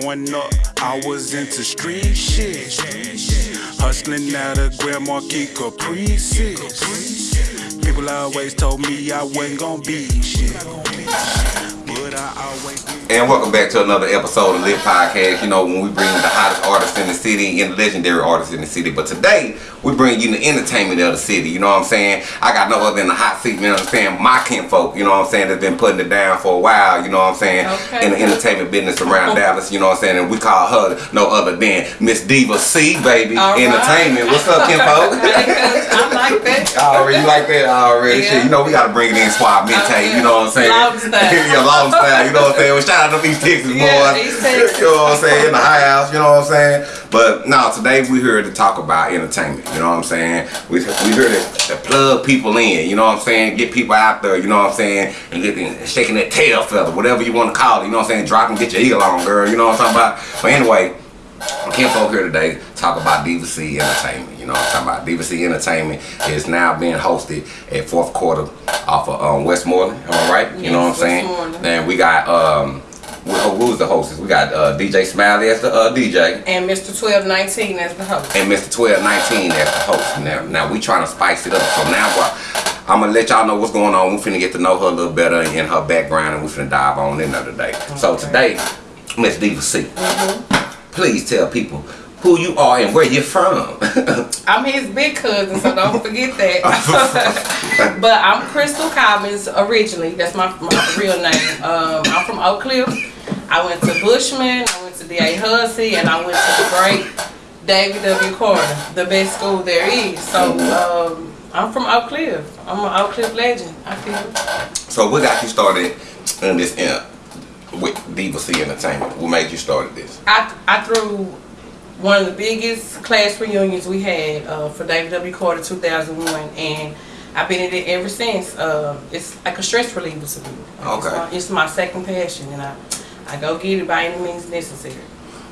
Growing up, I was into street shit. Hustling out of Grand Marquis Caprices. People always told me I wasn't gonna be shit. But I always And welcome back to another episode of Lit Podcast. You know, when we bring the hottest artists in the city and the legendary artists in the city. But today, we bring you the entertainment of the city. You know what I'm saying? I got no other than the hot seat, you know what I'm saying? My kinfolk, you know what I'm saying, that's been putting it down for a while, you know what I'm saying? Okay. In the entertainment business around Dallas, you know what I'm saying? And we call her no other than Miss Diva C, baby. All right. Entertainment. What's up, kinfolk? I like that. Already, you like that already? Yeah. Shit, you know we gotta bring it in suave yeah. you know what I'm saying? Long style. yeah, long style, you know what I'm saying? Well, shout to East Texas Yeah, boys. Texas. You know what I'm saying? In the high house, you know what I'm saying? But no, today we here to talk about entertainment, you know what I'm saying? We we here to, to plug people in, you know what I'm saying? Get people out there, you know what I'm saying? And get them shaking that tail feather, whatever you want to call it, you know what I'm saying? Drop and get your eagle on, girl, you know what I'm talking about? But anyway, Kinfolk here today talk about Diva C Entertainment. You know what I'm talking about? Diva C Entertainment is now being hosted at fourth quarter off of um, Westmoreland. Am I right? you know what I'm saying? And we got um, who, who was the hostess? We got uh, DJ Smiley as the uh, DJ. And Mr. 1219 as the host. And Mr. 1219 as the host. Now, now we trying to spice it up. So now what? I'm gonna let y'all know what's going on. We're finna get to know her a little better and her background, and we're finna dive on in day. today. So today, Miss Diva C, please tell people who you are and where you're from. I'm his big cousin, so don't forget that. but I'm Crystal Cobbins originally. That's my, my real name. Um, I'm from Oak Cliff. I went to Bushman, I went to D.A. Hulcy, and I went to the great David W. Carter, the best school there is. So um, I'm from Oak Cliff. I'm an Oak Cliff legend, I feel. so what got you started in this uh, with Diva C Entertainment? What made you started this? I, I threw one of the biggest class reunions we had uh, for David W. Carter 2001, and I've been in it ever since. Uh, it's like a stress reliever to me. Like, Okay. It's my, it's my second passion, and I, I go get it by any means necessary.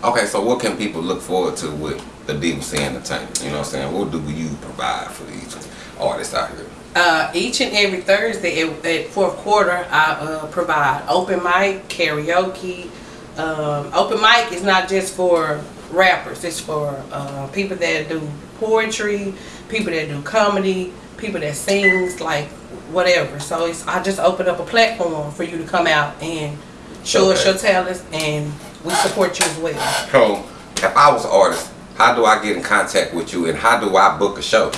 Okay, so what can people look forward to with the Diva C Entertainment? You know what I'm saying? What do you provide for these artists out here? Uh, each and every Thursday at, at fourth quarter, I uh, provide open mic, karaoke. Um, open mic is not just for rappers; it's for uh, people that do poetry, people that do comedy, people that sings, like whatever. So it's I just open up a platform for you to come out and show us your talents, and we support you as well. So, if I was an artist, how do I get in contact with you and how do I book a show?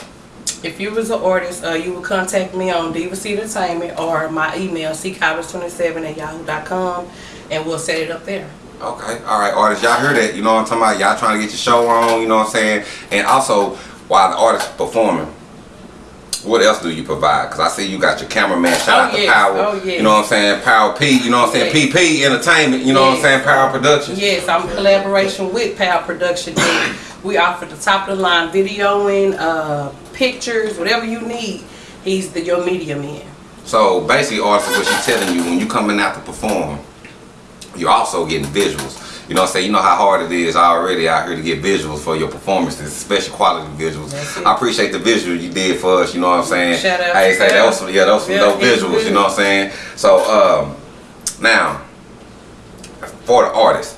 If you was an artist, uh, you would contact me on Diva C Entertainment or my email, ccobbins27 at yahoo.com, and we'll set it up there. Okay, all right, artists, y'all hear that? You know what I'm talking about? Y'all trying to get your show on, you know what I'm saying? And also, while the artist performing, what else do you provide? Because I see you got your cameraman, shout Oh, out to. Power, Oh, yes. you know what I'm saying? Power P, you know what I'm saying? Yes. PP Entertainment, you know what I'm saying? Power Productions. Yes, I'm collaboration with Power Production. we offer the top of the line videoing, uh, pictures, whatever you need. He's the your media man. So basically, artists, what she's telling you, when you coming out to perform, you're also getting visuals. You know what I'm saying? You know how hard it is already out here to get visuals for your performances, especially quality visuals. I appreciate the visual you did for us, you know what I'm saying? Shout out to say that was some, yeah, was some Yeah, dope visuals, you know what I'm saying? So, um, now, for the artist,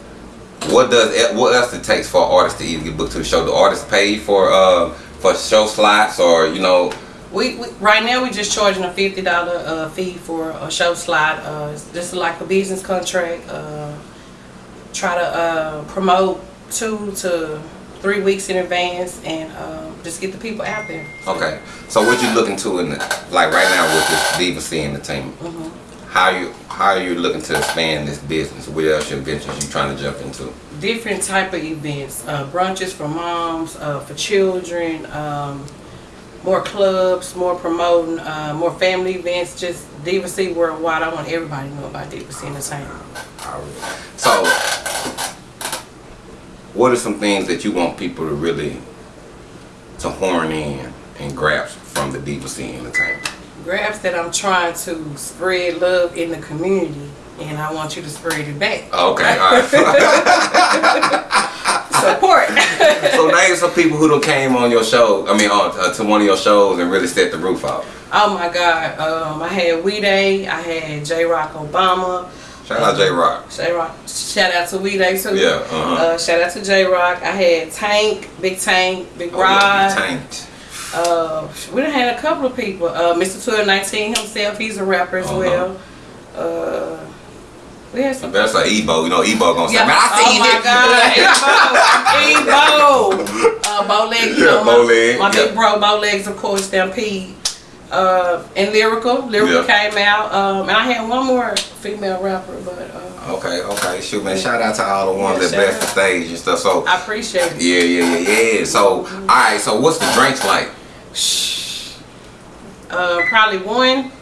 what does what else it takes for an artist to even get booked to the show? The artist pay for uh for show slots or you know We, we right now we're just charging a fifty dollar uh, fee for a show slot. Uh, just like a business contract. Uh, try to uh, promote two to three weeks in advance and uh, just get the people out there. Okay, so what you looking to in the, like right now with this Diva C Entertainment? How you how are you looking to expand this business? What else your ventures you trying to jump into? Different type of events, uh, brunches for moms, uh, for children, um, more clubs, more promoting, uh, more family events. Just Diva C worldwide. I want everybody to know about Diva C Entertainment. So, what are some things that you want people to really to horn in and grasp from the Diva C Entertainment? grabs that I'm trying to spread love in the community, and I want you to spread it back. Okay, all right. Support. so name some people who came on your show. I mean, on uh, to one of your shows and really set the roof out. oh my God. Um, I had We Day. I had J Rock Obama. Shout out J Rock. J Rock. Shout out to We Day too. Yeah, uh-huh. Uh, shout out to J Rock. I had Tank, Big Tank, Big Oh, yeah, Rod. you tanked. Uh, we done had a couple of people. Uh, Mr. 1219 himself, he's a rapper as Uh-huh. well. Uh, we had some. That's like Ebo. You know, Ebo gonna say, Yeah. man, I oh seen my God, Ebo, Ebo. Uh, Bow Legs, Yeah, know, Bow my, big yeah. bro, Bow Legs, of course, Stampede. Uh, and Lyrical, Lyrical Yeah. came out. Um, and I had one more female rapper, but uh, Okay, okay, shoot, man. Shout out to all the ones Yeah, that shout the stage and stuff. So, I appreciate it. yeah, yeah, yeah, yeah. So, all right. So, what's the drinks like? Uh, probably one,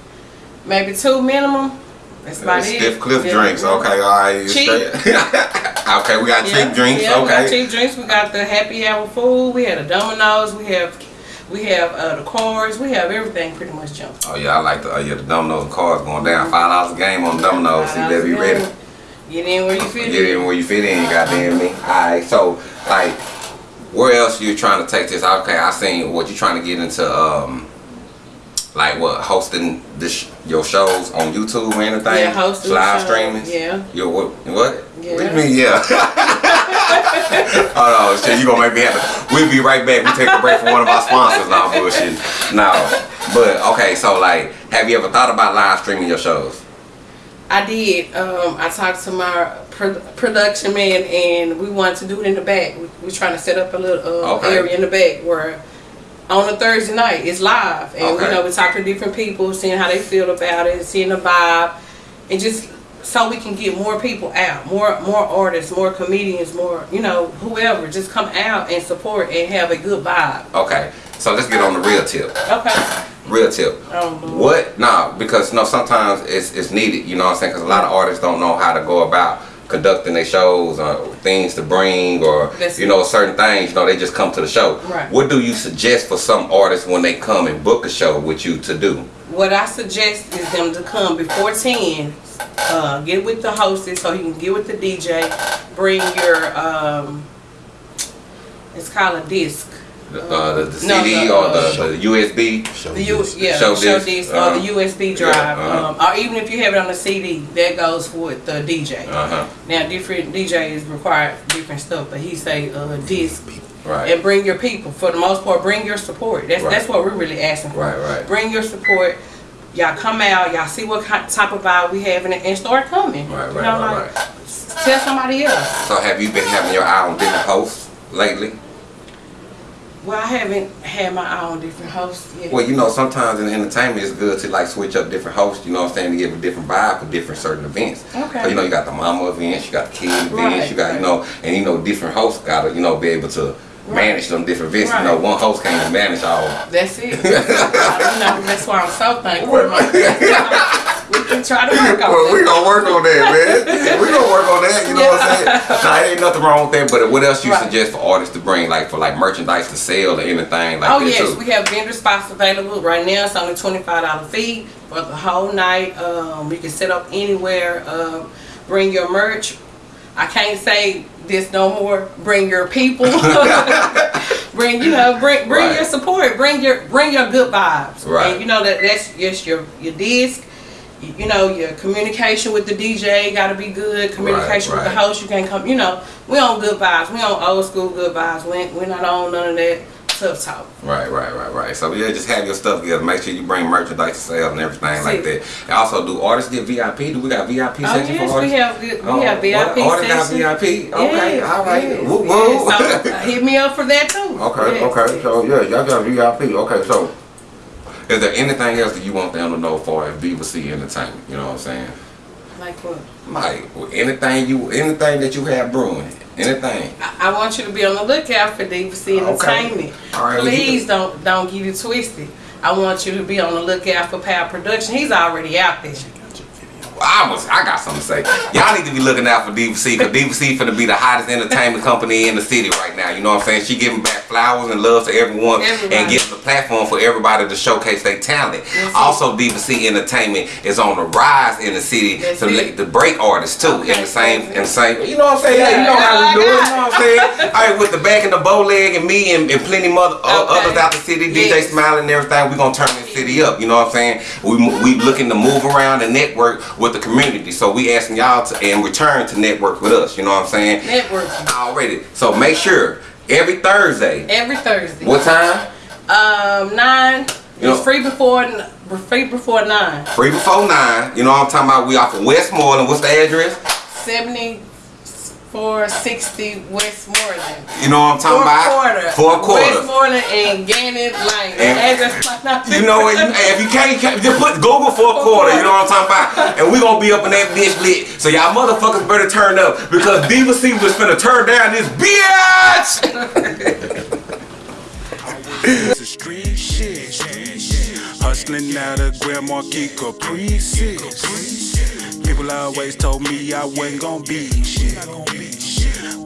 maybe two minimum. That's about it. Stiff Cliff Yeah. drinks. Okay, all right. Cheap. okay, we got Yeah, cheap drinks. Yeah, we got okay. cheap drinks. We got the happy hour food. We had a Domino's. We have, we have uh, the cars. We have everything pretty much jumped. Oh yeah, I like the uh, yeah the dominoes and cards going down. Five dollars a game on dominoes. See, you better be ready. Get in where you fit Get in where you fit in, goddamn me. Alright, so like where else you trying to take this? Okay, I seen what you trying to get into um like what hosting this your shows on YouTube or anything? Yeah, hosting live streaming. yeah. Yo, what? What? Yeah. What do you mean? Yeah. oh no, shit! You gonna make me happy. We'll be right back. We take a break from one of our sponsors. Now bullshit. No, but okay. So like, have you ever thought about live streaming your shows? I did. Um, I talked to my pro- production man, and we wanted to do it in the back. We, we're trying to set up a little uh, Okay. area in the back where on a Thursday night it's live, and Okay. you know we talk to different people, seeing how they feel about it, seeing the vibe, and just so we can get more people out, more more artists, more comedians, more you know whoever, just come out and support and have a good vibe. Okay, so let's get on the real tip. Okay. Real tip. Oh. What? Nah, because no, sometimes it's it's needed. You know what I'm saying? Because a lot of artists don't know how to go about conducting their shows or things to bring or That's you know certain things. You know, they just come to the show. Right. What do you suggest for some artists when they come and book a show with you to do? What I suggest is them to come before 10, uh, get with the hostess so you can get with the DJ, bring your, um, it's called a disc. The, uh, the, the No, CD the, or uh, the, the USB? The U, yeah, Show show, disc, disc, uh-huh. or the USB Yeah, drive, uh-huh. um, or even if you have it on the CD, that goes with the DJ. Uh huh. Now, different DJs require different stuff, but he say uh, disc. Right. And bring your people. For the most part, bring your support. That's Right. that's what we're really asking for. Right, right. Bring your support. Y'all come out. Y'all see what type of vibe we have, and, and start coming. Right, You right, know, right, like, right. Tell somebody else. So have you been having your eye on different hosts lately? Well, I haven't had my eye on different hosts yet. Well, you know, sometimes in entertainment it's good to like switch up different hosts, you know what I'm saying, to give a different vibe for different certain events. Okay. So, you know, you got the mama events, you got the kid events, Right, you got, you know, and you know, different hosts gotta, you know, be able to manage them different events. You know, one host can't manage all. That's it. you know, that's why I'm so thankful. we can try to work on Well, we it. gonna work on that, man. we gonna work on that. You know what I'm saying? Nah, ain't nothing wrong with that. But what else you Right. suggest for artists to bring, like for like merchandise to sell or anything like Oh that yes, too? we have vendor spots available right now. It's only twenty five dollar fee for the whole night. Um, you can set up anywhere. Um, bring your merch. I can't say this no more. Bring your people. bring you know bring bring Right. your support. Bring your bring your good vibes. Right. And you know that that's just your your disc. You know your communication with the DJ got to be good. Communication with the host, you can't come. You know we on good vibes. We on old school good vibes. We we're not on none of that tough talk. Right, right, right, right. So yeah, just have your stuff together. Make sure you bring merchandise to sell and everything That's like that. And also, do artists get VIP? Do we got VIP Oh section yes, for artists? we have we Oh, have VIP? Artists got section. VIP. Okay, Yes, all right. yes, Woo, yes. So, uh, hit me up for that too. Okay, okay. So yeah, y'all got VIP. Okay, so is there anything else that you want them to know for Viva C Entertainment? You know what I'm saying? Like what? Like anything you, anything that you have brewing, anything. I, I want you to be on the lookout for DVC Okay. Entertainment. All right, well, Please don't don't get it twisted. I want you to be on the lookout for Power Production. He's already out there. I was, I got something to say. Y'all need to be looking out for DVC because DVC finna be the hottest entertainment company in the city right now. You know what I'm saying? She giving back flowers and love to everyone Everybody. and giving the platform for everybody to showcase their talent. Also, DVC Entertainment is on the rise in the city That's to, let- to break artists too Okay, in the same, in the same. You know what I'm saying? Yeah, you know how we do it. You know what I'm saying? All right, with the back and the bow leg and me and, and plenty mother uh, Okay. others out the city, DJ Yes. Smiling and everything, we gonna turn this city up. You know what I'm saying? We we looking to move around and network with with the community. So we asking y'all to in return to network with us. You know what I'm saying? Network. Already. So make sure every Thursday. Every Thursday. What time? Um, nine. You know- it's free before free before nine. Free before nine. You know what I'm talking about? We off of Westmoreland. What's the address? Seventy four sixty Westmoreland. You know what I'm talking Four about? quarter. Four quarter. Westmoreland and Gannett Lane. And- Address might not be You know what? You, hey, if you can't, you can't, just put Google for a quarter. You know what I'm talking about? And we gonna be up in that bitch lit. So y'all motherfuckers better turn up because Diva C was finna turn down this bitch. It's a street shit. Hustling out of Grand Marquis Caprices. People always told me I wasn't gonna be shit.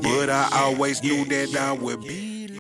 But I always knew that I would be